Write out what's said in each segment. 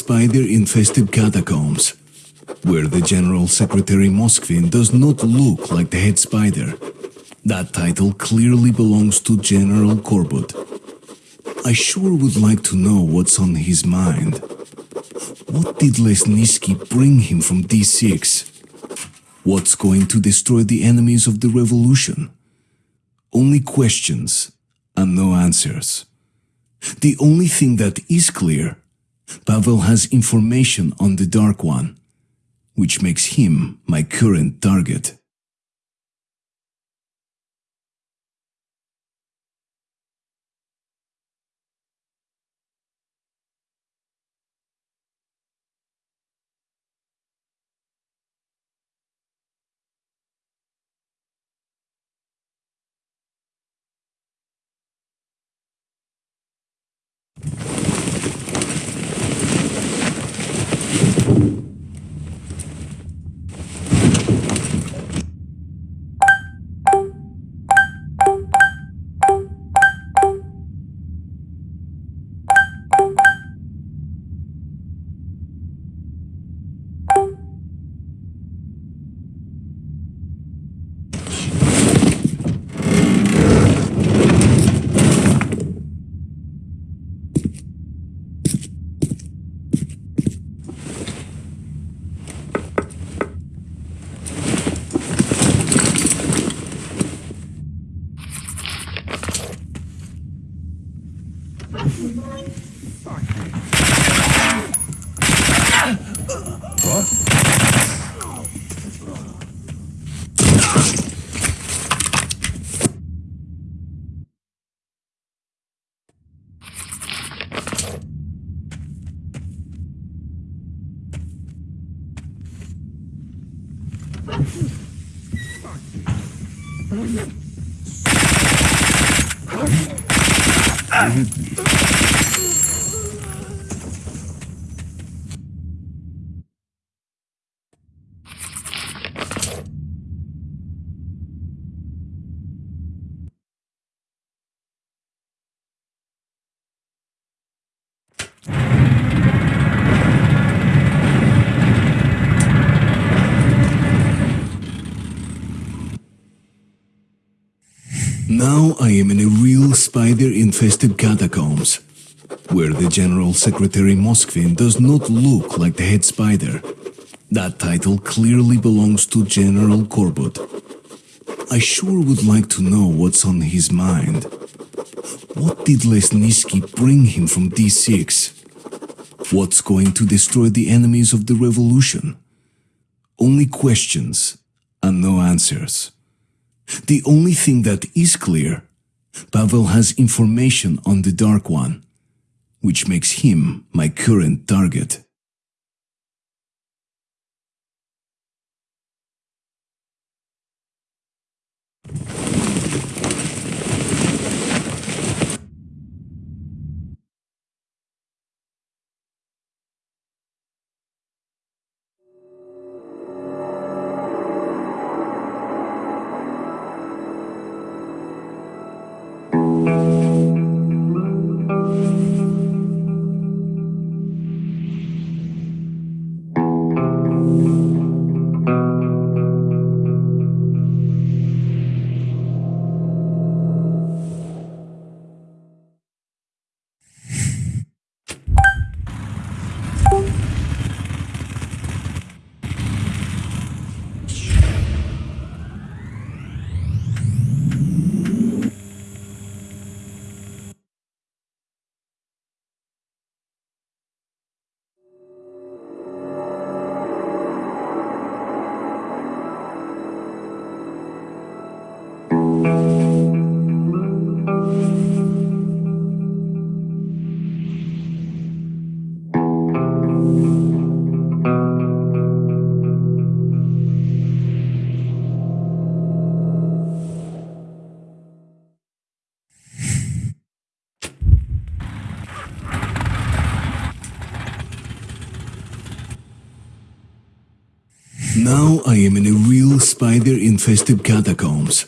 spider-infested catacombs, where the General Secretary Moskvin does not look like the head spider. That title clearly belongs to General Korbut. I sure would like to know what's on his mind. What did Lesnitsky bring him from D6? What's going to destroy the enemies of the revolution? Only questions and no answers. The only thing that is clear, Pavel has information on the Dark One, which makes him my current target. Now I am in a real spider-infested catacombs, where the General Secretary Moskvin does not look like the head spider. That title clearly belongs to General Korbut. I sure would like to know what's on his mind. What did Lesnitsky bring him from D6? What's going to destroy the enemies of the revolution? Only questions and no answers. The only thing that is clear, Pavel has information on the Dark One, which makes him my current target. Now I am in a real spider-infested catacombs,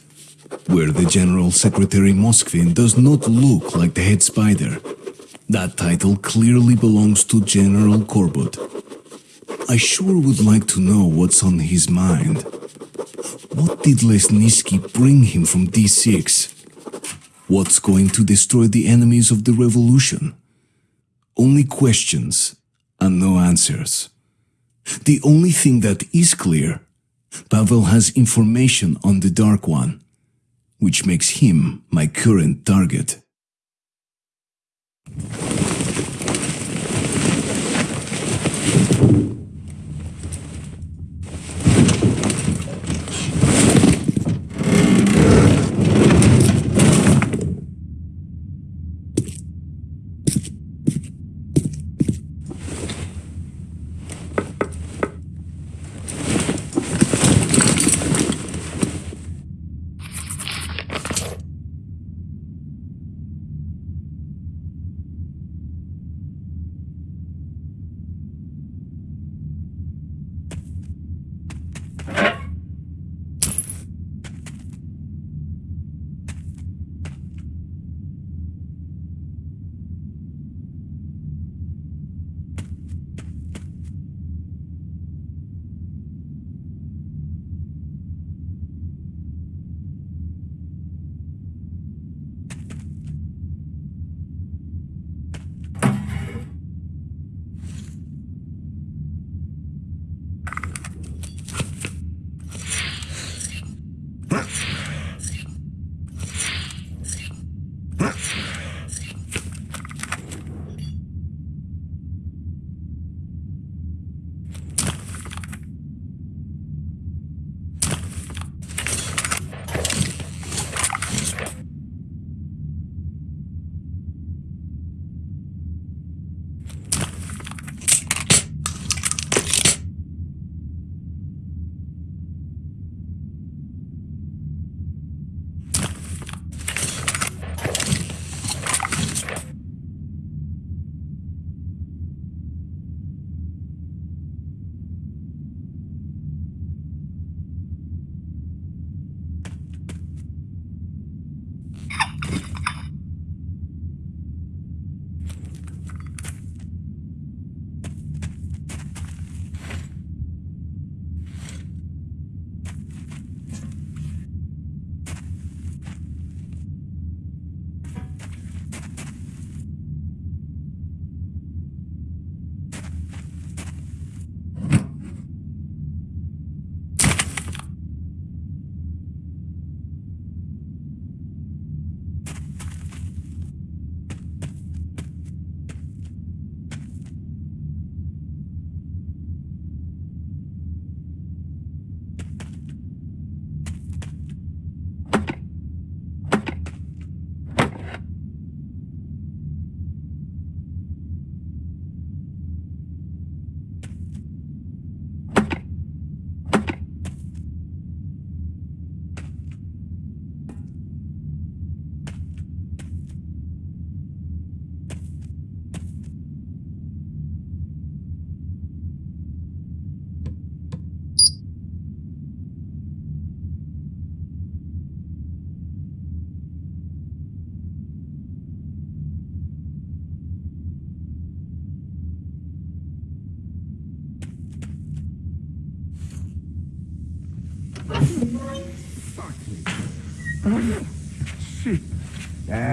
where the General Secretary Moskvin does not look like the head spider. That title clearly belongs to General Korbut. I sure would like to know what's on his mind. What did Lesnitsky bring him from D6? What's going to destroy the enemies of the revolution? Only questions and no answers. The only thing that is clear, Pavel has information on the Dark One, which makes him my current target.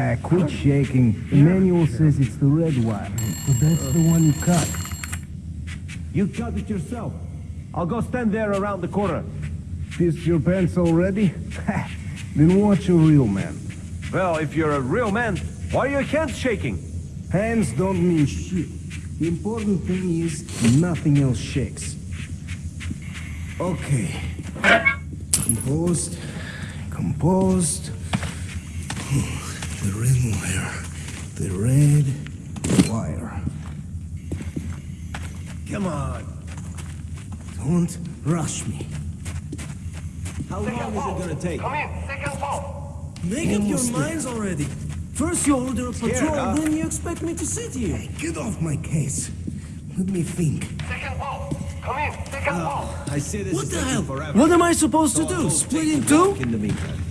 Ah, quit shaking. The manual says it's the red wire. So that's the one you cut. You cut it yourself. I'll go stand there around the corner. Pissed your pants already? then watch a real man. Well, if you're a real man, why are your hands shaking? Hands don't mean shit. The important thing is nothing else shakes. Okay. Composed. Composed. The red wire. The red wire. Come on. Don't rush me. How long is it gonna take? Come in, second ball. Make up your Almost minds already. First you order a patrol, huh? then you expect me to sit here. Get off my case. Let me think. Second ball. Come in, second uh, ball. I see this What is the hell? forever. What am I supposed to do? Split in two? In the meantime.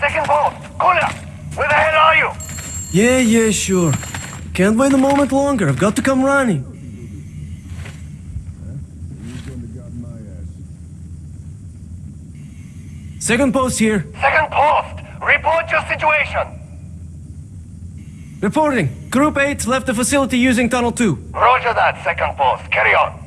Second ball. Cooler. Where the hell are you? Yeah, yeah, sure. Can't wait a moment longer. I've got to come running. Second post here. Second post. Report your situation. Reporting. Group 8 left the facility using Tunnel 2. Roger that, second post. Carry on.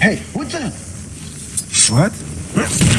Hey, what the? What?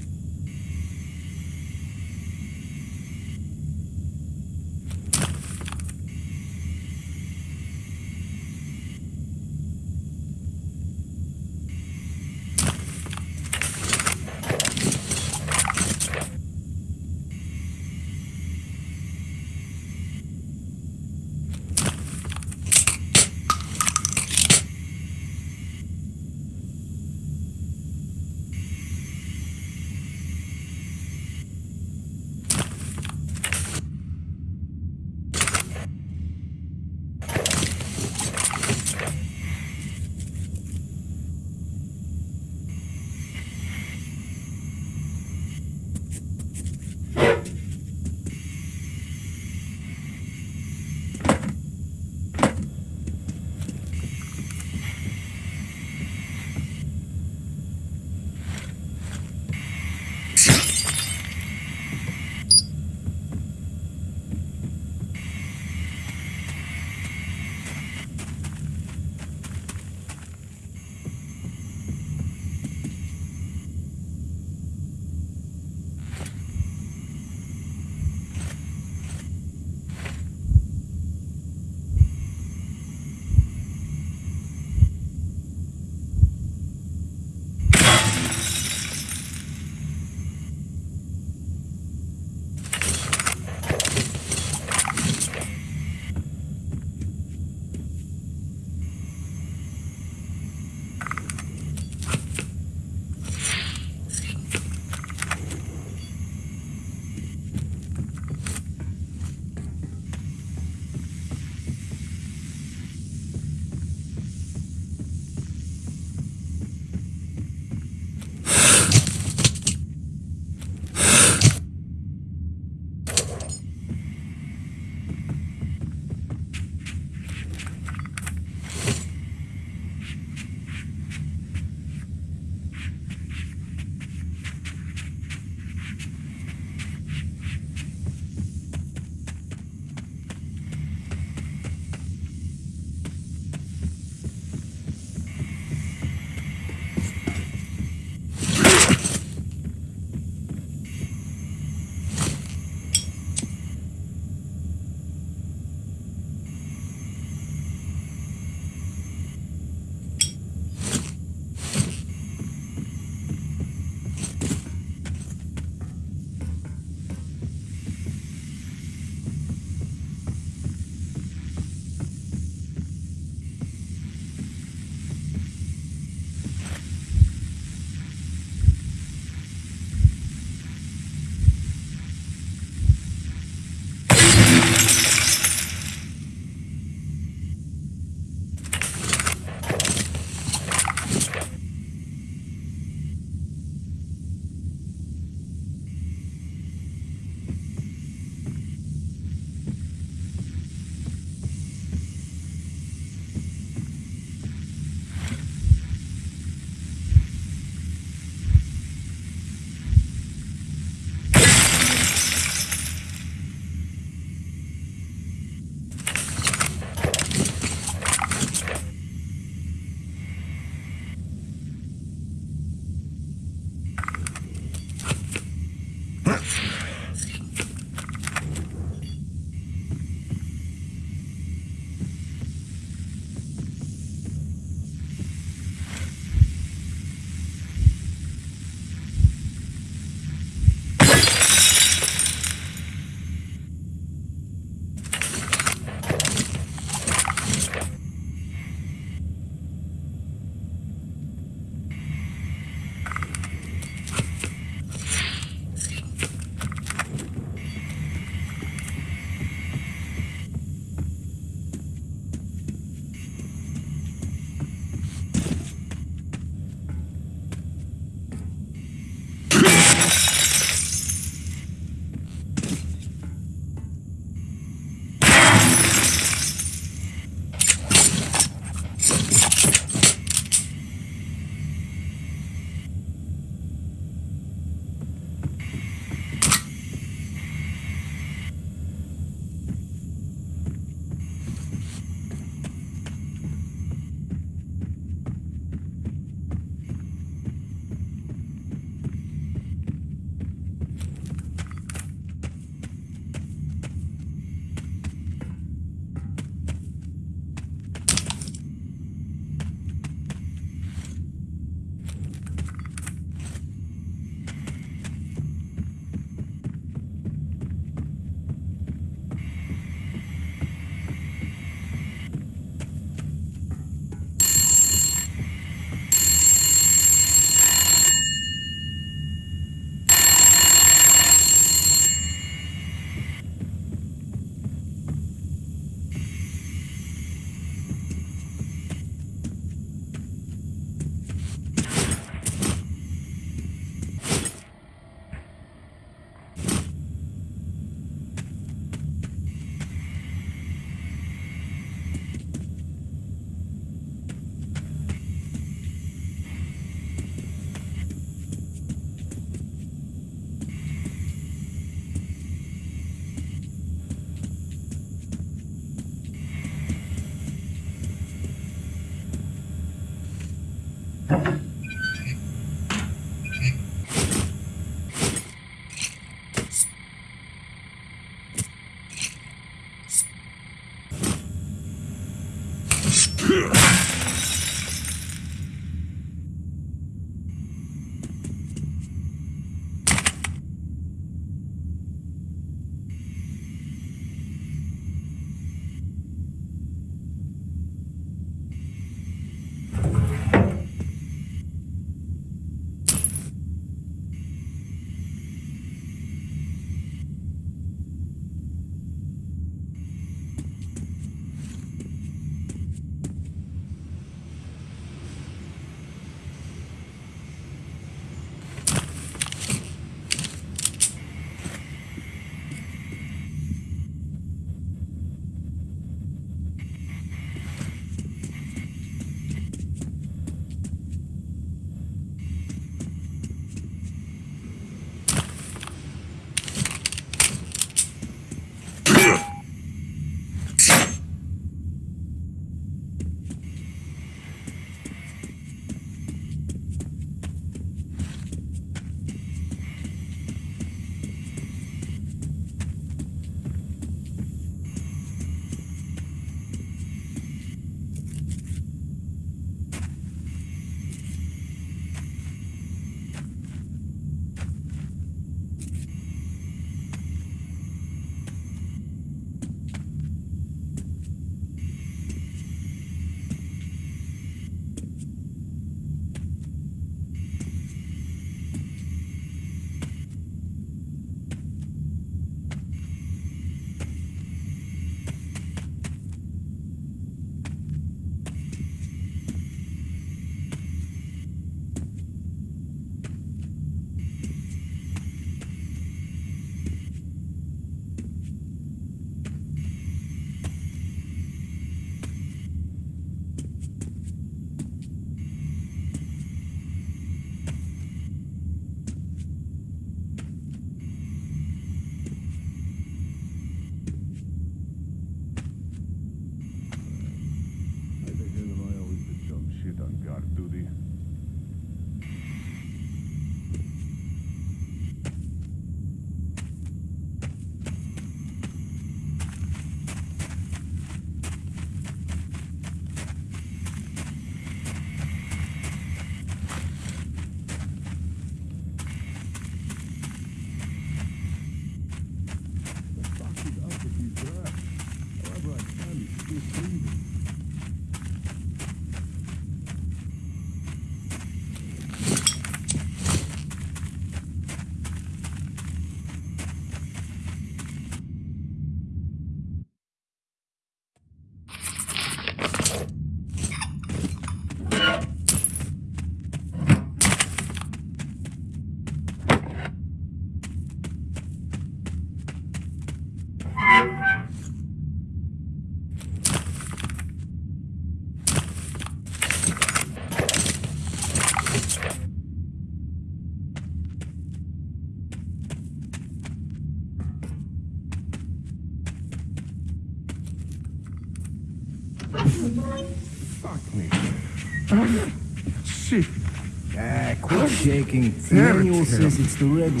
shaking. The Damn it, manual says it's the red one.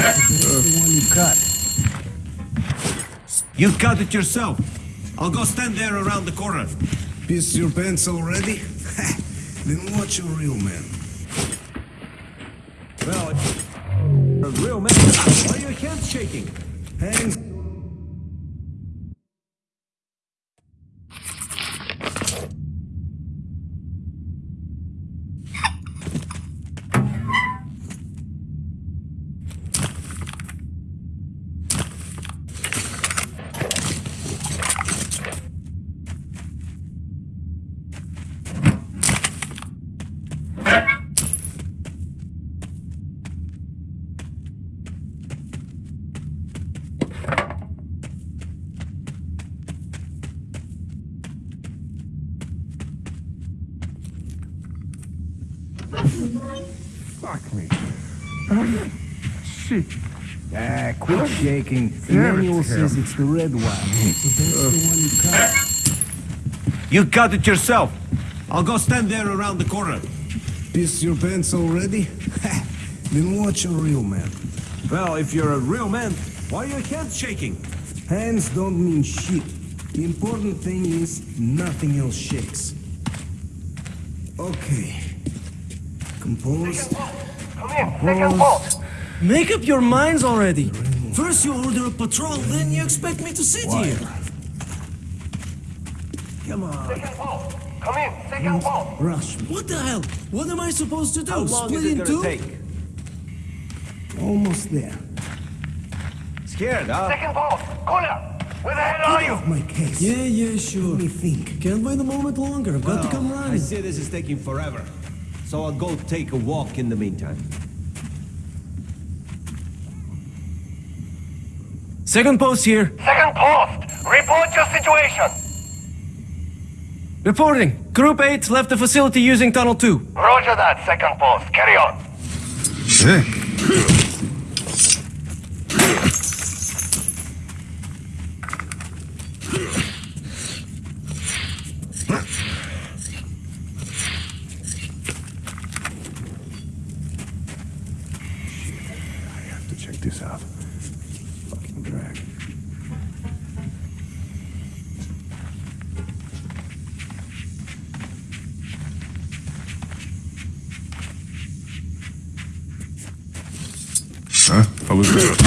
That's the one you cut. You cut it yourself. I'll go stand there around the corner. Piss your pants already? then watch a real man. Well, a real man. Why are your hands shaking? Hands Fuck me. Shit. Ah, quit shaking. The manual says it's the red one. So that's the one you cut. You cut it yourself. I'll go stand there around the corner. piss your pants already? then watch a real man. Well, if you're a real man, why are your hands shaking? Hands don't mean shit. The important thing is nothing else shakes. Okay. Composed. Come in, second post. Make up your minds already. First you order a patrol, then you expect me to sit here. Come on. Second post. Come in, second post. Rush. What the hell? What am I supposed to do? How long Split is it in two? take? Almost there. Scared, huh? Second post. Cooler. Where the hell are you? My case. Yeah, yeah, sure. Let me think. Can't wait a moment longer. I've got to come Well, I see this is taking forever. So I'll go take a walk in the meantime. Second post here. Second post. Report your situation. Reporting. Group 8 left the facility using Tunnel 2. Roger that, second post. Carry on. I have to check this out. Fucking drag. Huh? What was that?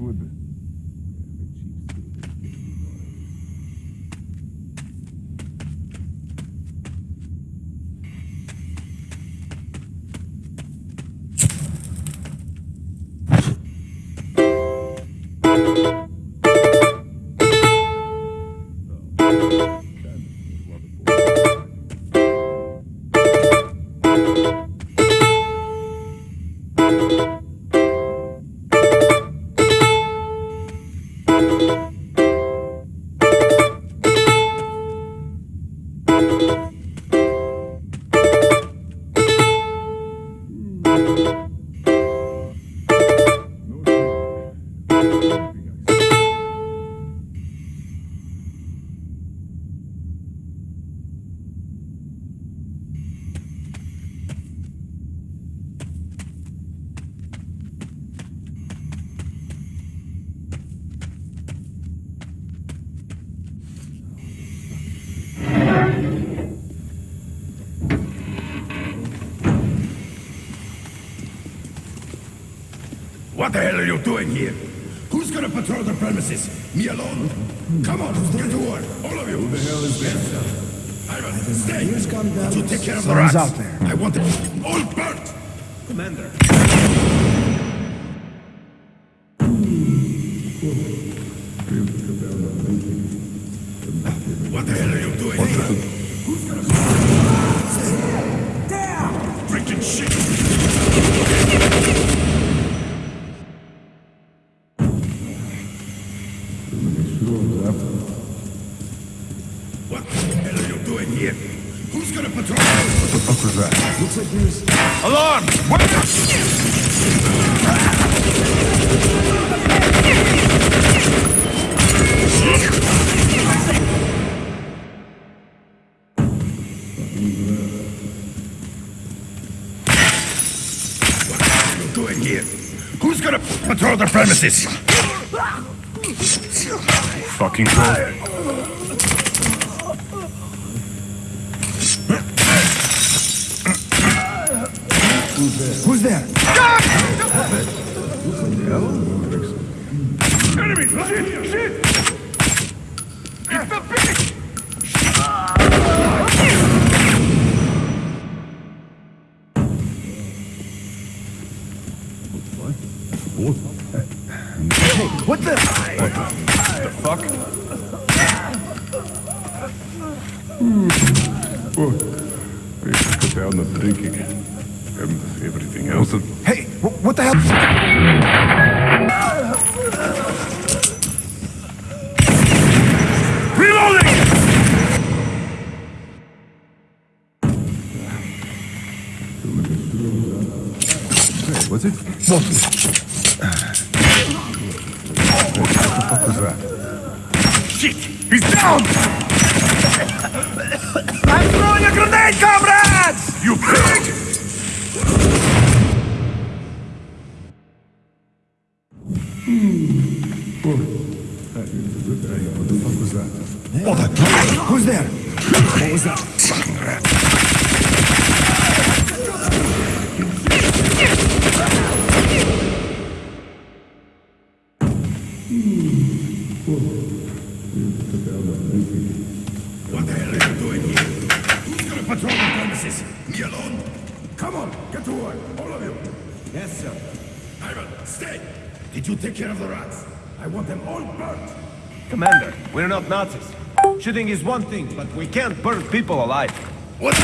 Would. Here? Who's gonna patrol the premises? Me alone? Come on, get to work, all of you. Who the hell is this? Ivan, stay. Here's come down. To take care of the rats. out there. I want it all burnt. Commander. What the hell are you doing here? Who's gonna... patrol the premises? Fucking cold. who's there? Enemy! Shit! Shit! Shooting is one thing, but we can't burn people alive. What?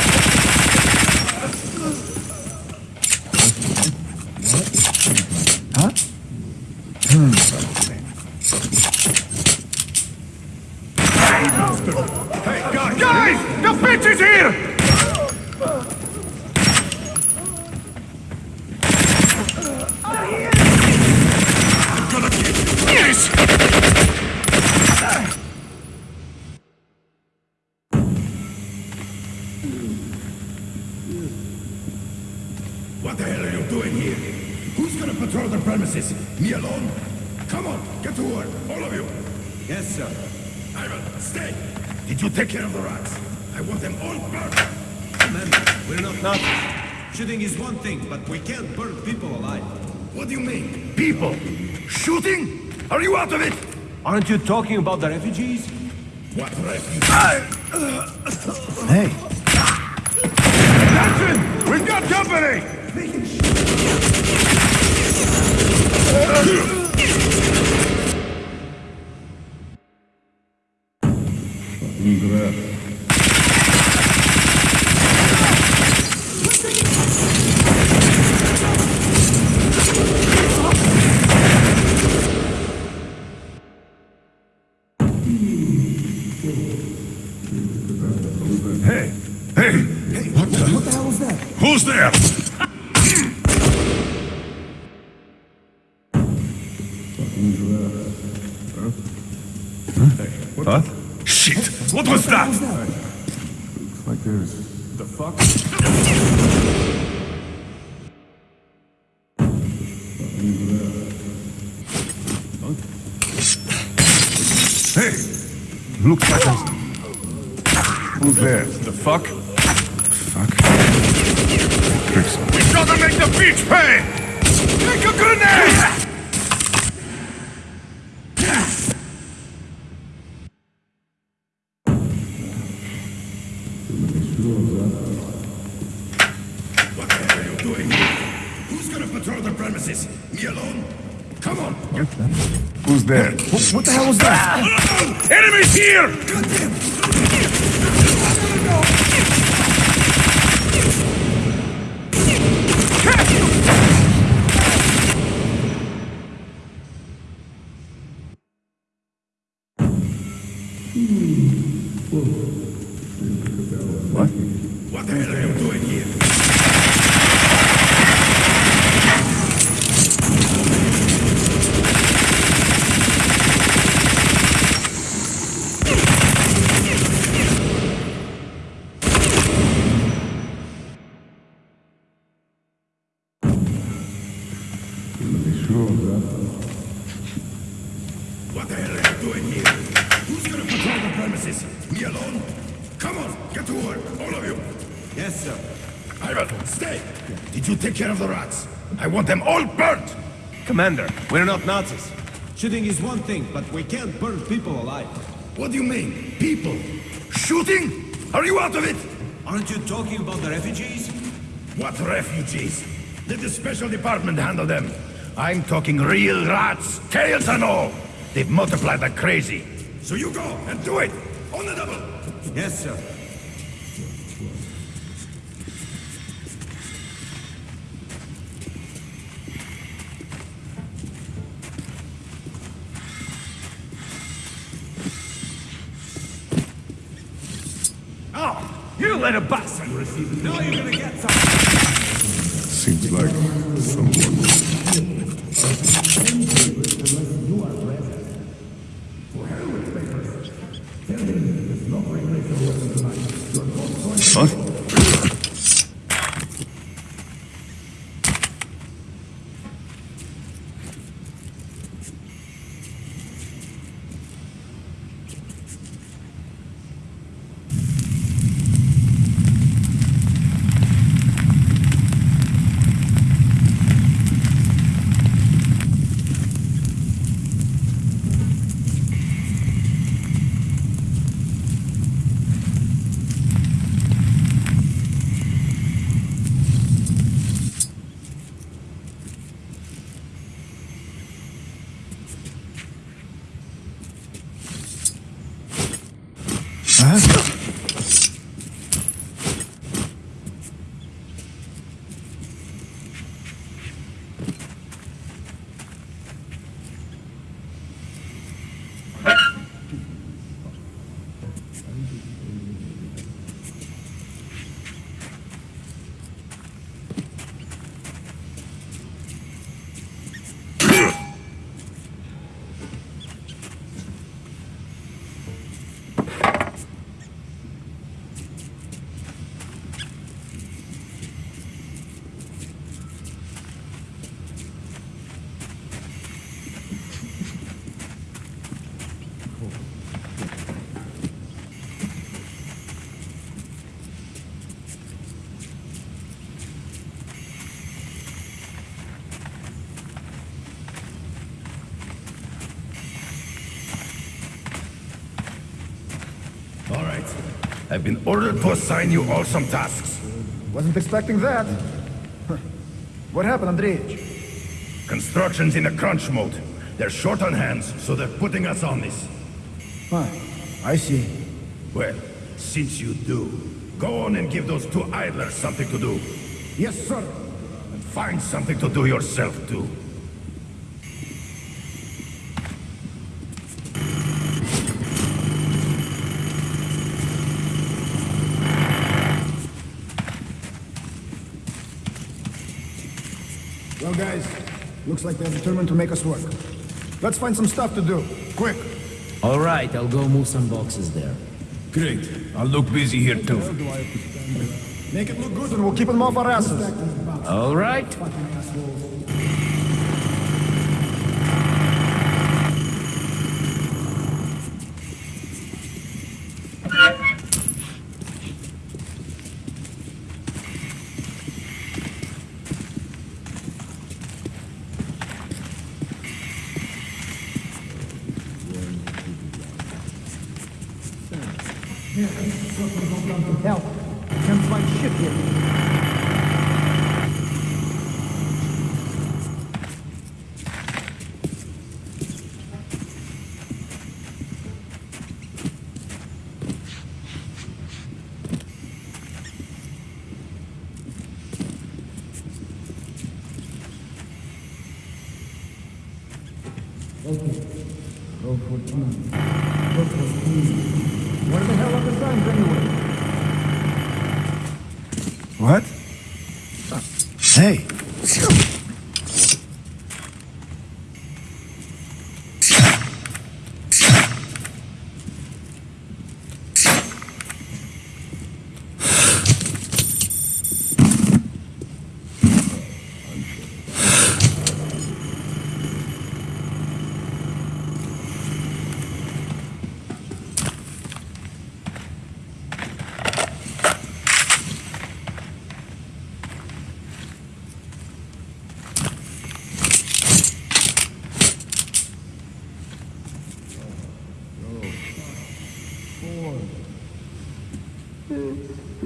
Hey, guys! Guys! The bitch is here! What the hell are you doing here? Who's gonna patrol the premises? Me alone? Come on, get to work, all of you. Yes, sir. Ivan, stay. Did you take care of the rats? I want them all burnt. Commander, we're not Nazis. Shooting is one thing, but we can't burn people alive. What do you mean? People? Shooting? Are you out of it? Aren't you talking about the refugees? What refugees? Hey, Attention! We've got company! Hey! Who's gonna patrol the premises? Me alone? Come on! Who's there? what the hell was that? Ah! Enemies here! What? What the hell are you doing here? What the hell are you doing here? Who's gonna patrol the premises? Me alone? Come on, get to work, all of you. Yes, sir. Ivan, stay. Did you take care of the rats? I want them all burnt. Commander, we're not Nazis. Shooting is one thing, but we can't burn people alive. What do you mean? People? Shooting? Are you out of it? Aren't you talking about the refugees? What refugees? Let the special department handle them. I'm talking real rats, tails and all. They've multiplied like crazy. So you go and do it. On the double. Yes, sir. You little bastard! Now you're gonna get. Seems like someone... I've been ordered to assign you all some tasks. Wasn't expecting that. What happened, Andreevich? Construction's in a crunch mode. They're short on hands, so they're putting us on this. Huh. I see. Well, since you do, go on and give those two idlers something to do. Yes, sir. And find something to do yourself, too. Well, guys, looks like they're determined to make us work. Let's find some stuff to do. Quick. All right, I'll go move some boxes there. Great. I'll look busy here too. Make it look good and we'll keep them off our asses. All right. Help. Can't find shit here. Where the hell are the signs anyway? What? Hey!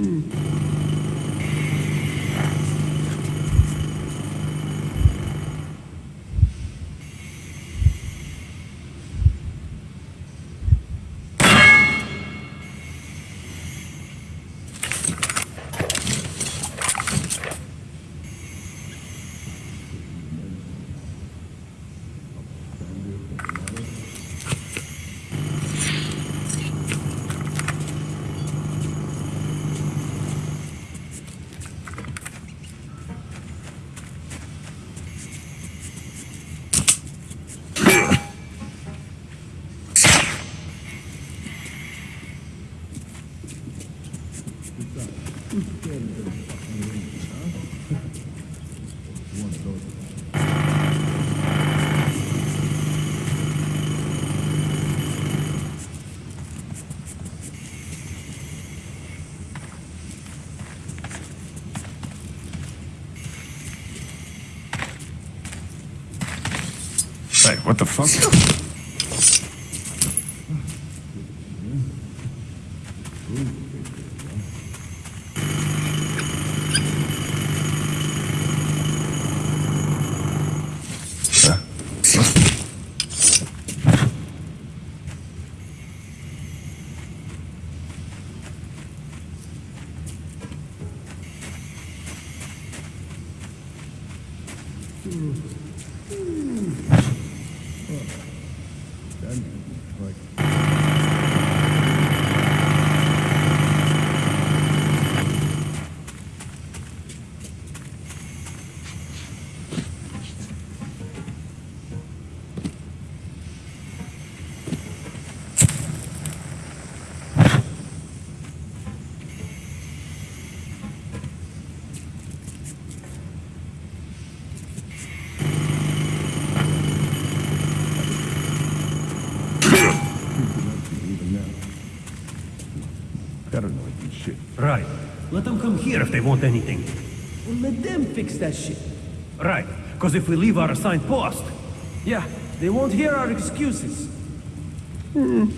Hey, what the fuck? Paranoid and shit. Right. Let them come here if they want anything. Well, let them fix that shit. Right. Because if we leave our assigned post, Yeah, they won't hear our excuses. Hmm.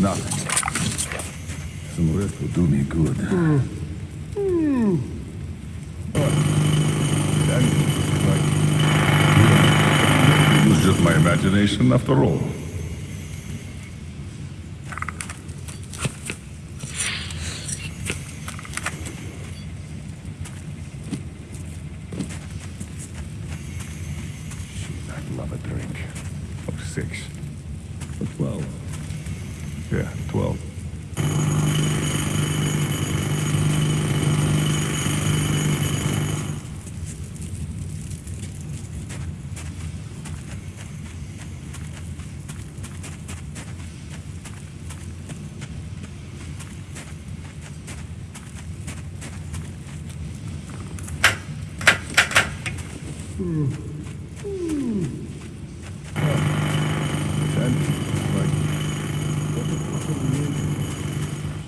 nothing. Some rest will do me good. That like, it was just my imagination after all. Shit, I'd love a drink. Or six. Or twelve. Yeah, twelve. Then, like, what the fuck are we in?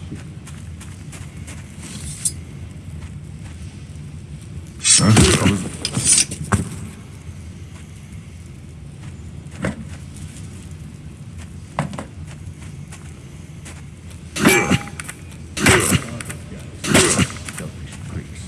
Shit. Huh? I was... Selfish pricks.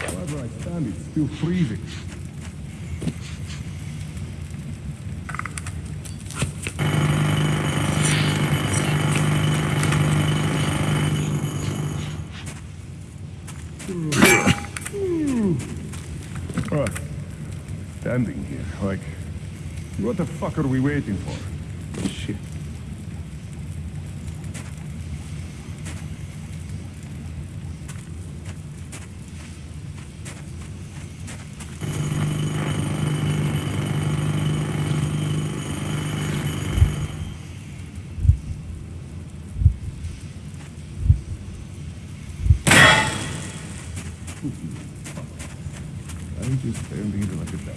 However I freezing. Alright. Standing here, like, what the fuck are we waiting for? Shit. I'm just standing here like a dumbass.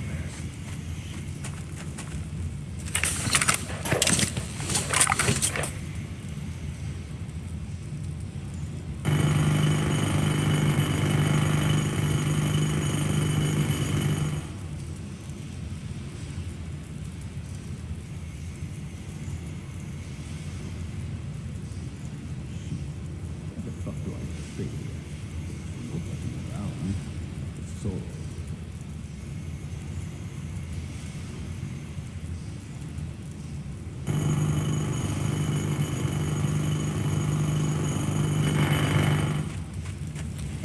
What the fuck do I say here? Nobody around. So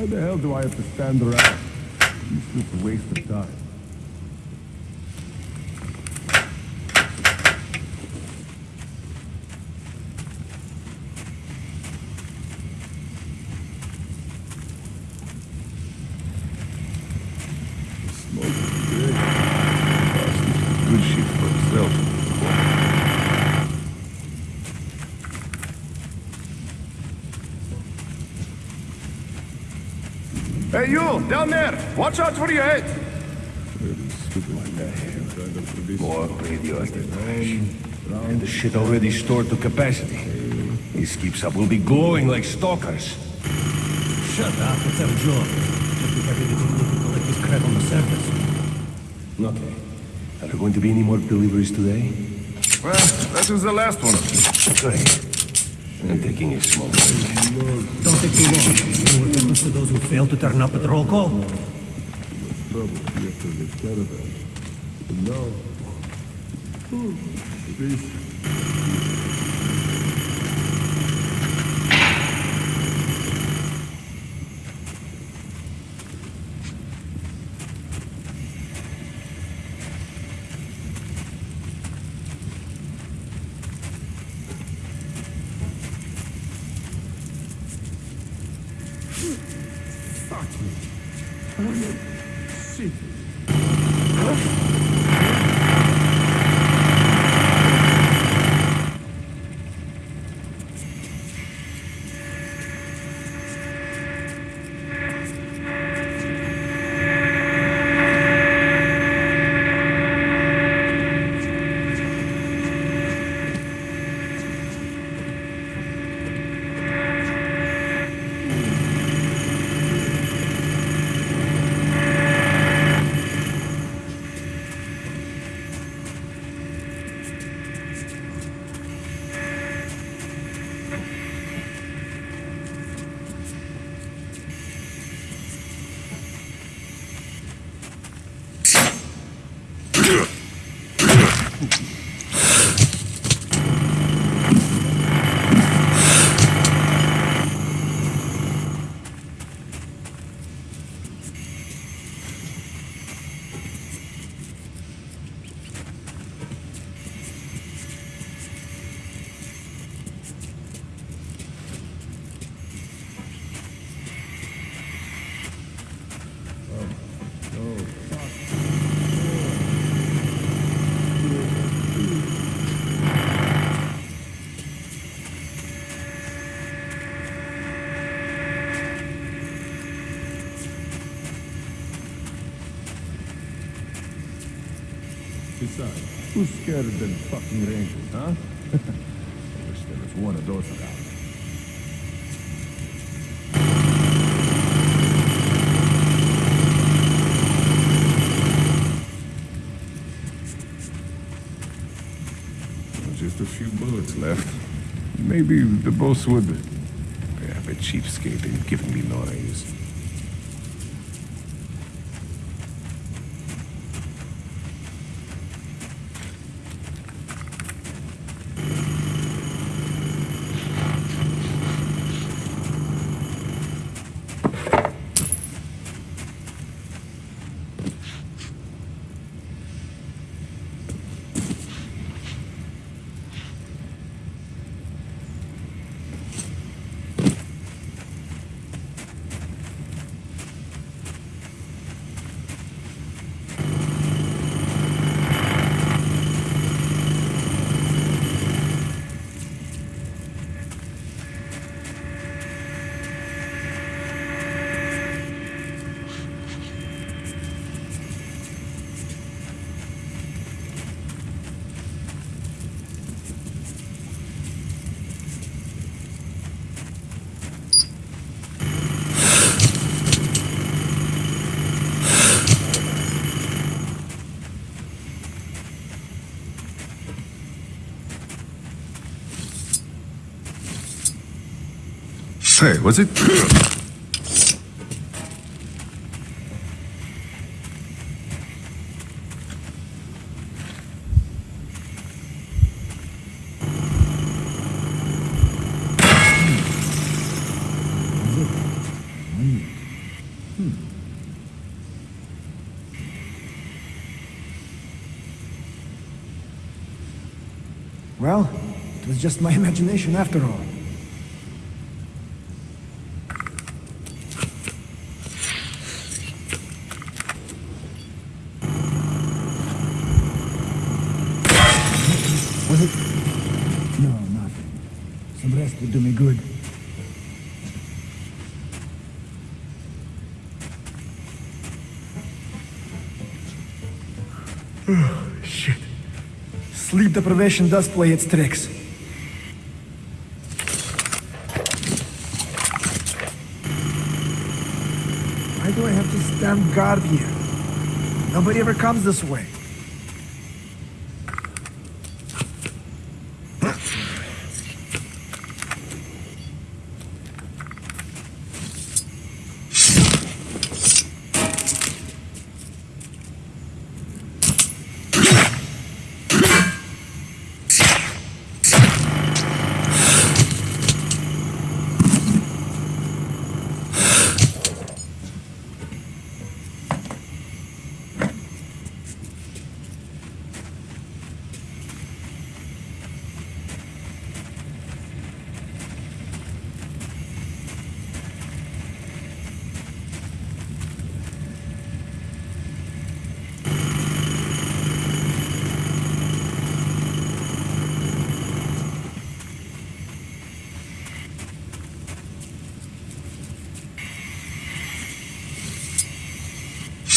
The hell do I have to stand around? It's just a waste of time. The smoke is good. Bastard's Good shit for himself. Hey, you, down there! Watch out for your head! More radioactive trash. And the shit already stored to capacity. This keeps up, we'll be glowing like stalkers. Shut up, it's our job. Just be happy that you need this crap on the surface. Okay. Are there going to be any more deliveries today? Well, that was the last one. Great. I'm taking a small break. Don't take too long. You know what happens to those who fail to turn up at roll call? trouble yet to the caravan. But now, at who's scared of them fucking rangers, huh? I wish there was one of those around. Just a few bullets left. Maybe the boss would have a cheapskate and giving me no raise. Hey, was it? Well, it was just my imagination after all. Deprivation does play its tricks. Why do I have to stand guard here? Nobody ever comes this way.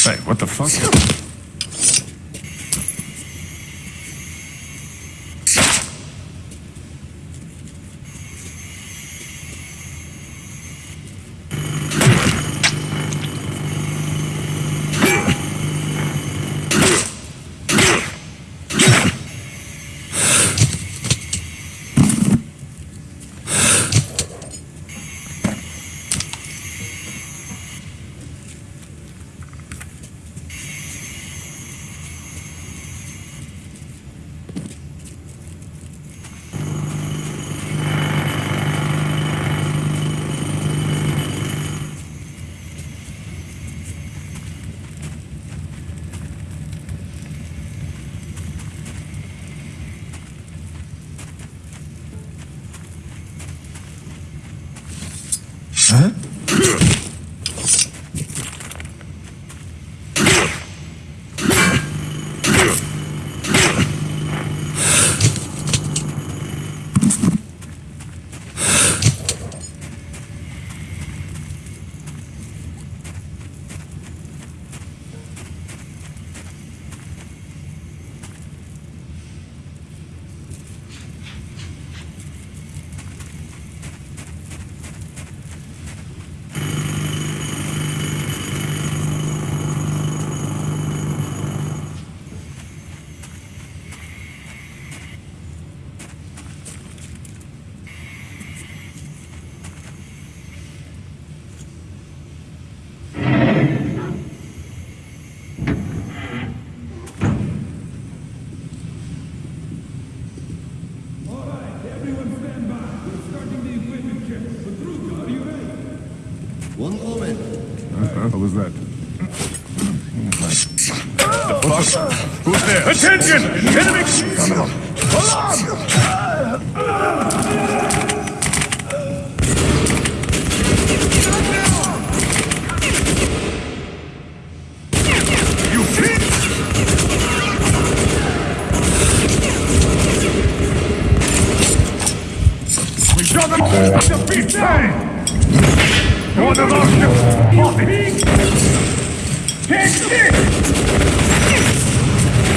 Hey, what the fuck? Attention! Enemy! You fit! We got them! Defeat them! Of those ships! Take this!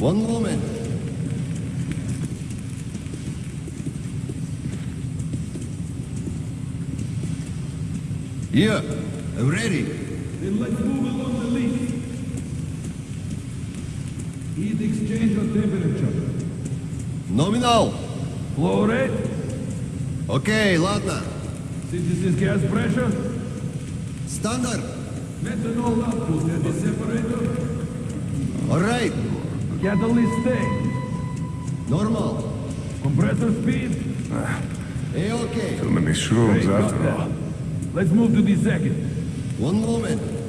One moment. Yeah, I'm ready. Then let's move along the list. Heat exchange of temperature. Nominal. Flow rate. Окей, ладно. Synthesis gas pressure. Стандарт. Methanol output at the separator. Alright. Catalyst state. Normal. Compressor speed. Hey, okay. Too many shrooms after all. Let's move to the second. One moment.